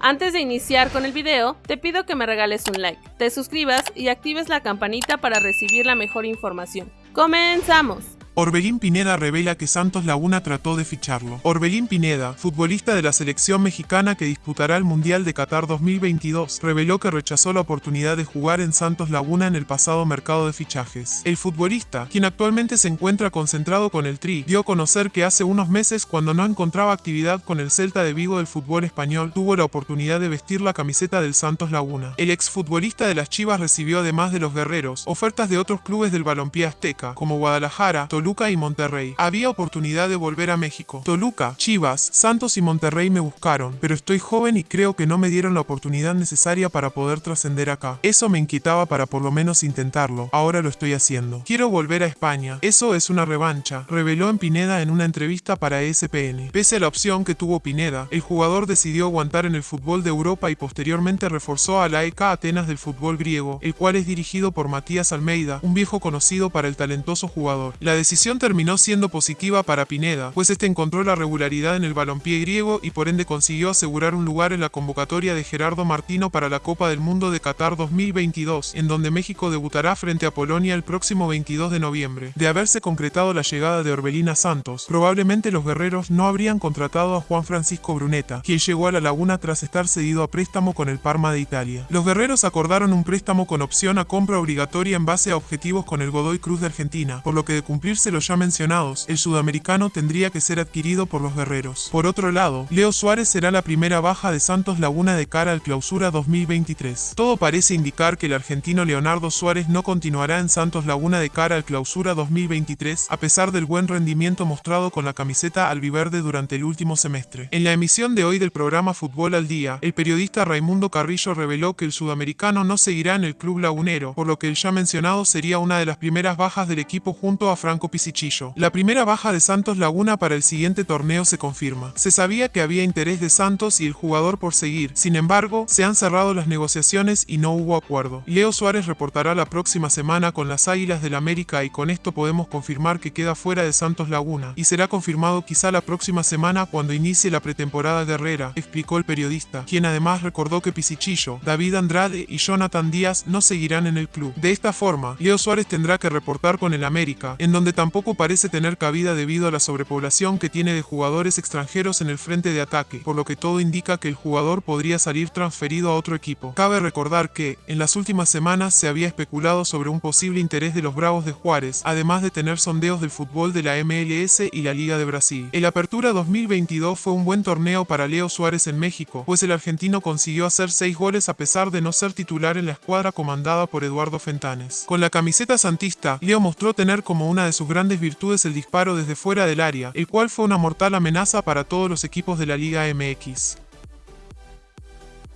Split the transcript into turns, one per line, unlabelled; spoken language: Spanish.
Antes de iniciar con el video, te pido que me regales un like, te suscribas y actives la campanita para recibir la mejor información. ¡Comenzamos!
Orbelín Pineda revela que Santos Laguna trató de ficharlo. Orbelín Pineda, futbolista de la selección mexicana que disputará el Mundial de Qatar 2022, reveló que rechazó la oportunidad de jugar en Santos Laguna en el pasado mercado de fichajes. El futbolista, quien actualmente se encuentra concentrado con el Tri, dio a conocer que hace unos meses cuando no encontraba actividad con el Celta de Vigo del fútbol español, tuvo la oportunidad de vestir la camiseta del Santos Laguna. El exfutbolista de las Chivas recibió además de los Guerreros, ofertas de otros clubes del balompié azteca, como Guadalajara, Toluca, Toluca y Monterrey. Había oportunidad de volver a México. Toluca, Chivas, Santos y Monterrey me buscaron, pero estoy joven y creo que no me dieron la oportunidad necesaria para poder trascender acá. Eso me inquietaba para por lo menos intentarlo. Ahora lo estoy haciendo. Quiero volver a España. Eso es una revancha, reveló en Pineda en una entrevista para ESPN. Pese a la opción que tuvo Pineda, el jugador decidió aguantar en el fútbol de Europa y posteriormente reforzó a la EK Atenas del fútbol griego, el cual es dirigido por Matías Almeida, un viejo conocido para el talentoso jugador. La decisión decisión terminó siendo positiva para Pineda, pues este encontró la regularidad en el balompié griego y por ende consiguió asegurar un lugar en la convocatoria de Gerardo Martino para la Copa del Mundo de Qatar 2022, en donde México debutará frente a Polonia el próximo 22 de noviembre. De haberse concretado la llegada de Orbelina Santos, probablemente los guerreros no habrían contratado a Juan Francisco Bruneta, quien llegó a la laguna tras estar cedido a préstamo con el Parma de Italia. Los guerreros acordaron un préstamo con opción a compra obligatoria en base a objetivos con el Godoy Cruz de Argentina, por lo que de cumplirse los ya mencionados, el sudamericano tendría que ser adquirido por los guerreros. Por otro lado, Leo Suárez será la primera baja de Santos Laguna de cara al clausura 2023. Todo parece indicar que el argentino Leonardo Suárez no continuará en Santos Laguna de cara al clausura 2023, a pesar del buen rendimiento mostrado con la camiseta albiverde durante el último semestre. En la emisión de hoy del programa Fútbol al Día, el periodista Raimundo Carrillo reveló que el sudamericano no seguirá en el club lagunero, por lo que el ya mencionado sería una de las primeras bajas del equipo junto a Franco la primera baja de Santos Laguna para el siguiente torneo se confirma. Se sabía que había interés de Santos y el jugador por seguir, sin embargo, se han cerrado las negociaciones y no hubo acuerdo. Leo Suárez reportará la próxima semana con las Águilas del América y con esto podemos confirmar que queda fuera de Santos Laguna, y será confirmado quizá la próxima semana cuando inicie la pretemporada de Herrera, explicó el periodista, quien además recordó que Pisichillo, David Andrade y Jonathan Díaz no seguirán en el club. De esta forma, Leo Suárez tendrá que reportar con el América, en donde tampoco parece tener cabida debido a la sobrepoblación que tiene de jugadores extranjeros en el frente de ataque, por lo que todo indica que el jugador podría salir transferido a otro equipo. Cabe recordar que, en las últimas semanas se había especulado sobre un posible interés de los Bravos de Juárez, además de tener sondeos del fútbol de la MLS y la Liga de Brasil. El Apertura 2022 fue un buen torneo para Leo Suárez en México, pues el argentino consiguió hacer 6 goles a pesar de no ser titular en la escuadra comandada por Eduardo Fentanes. Con la camiseta santista, Leo mostró tener como una de grandes virtudes el disparo desde fuera del área, el cual fue una mortal amenaza para todos los equipos de la Liga MX.